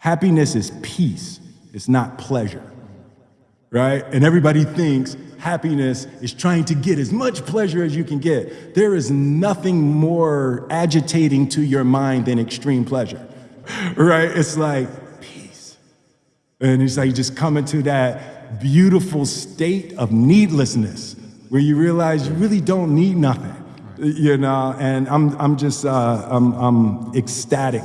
Happiness is peace, it's not pleasure, right? And everybody thinks happiness is trying to get as much pleasure as you can get. There is nothing more agitating to your mind than extreme pleasure, right? It's like peace. And it's like just coming to that beautiful state of needlessness where you realize you really don't need nothing, you know? And I'm, I'm just, uh, I'm, I'm ecstatic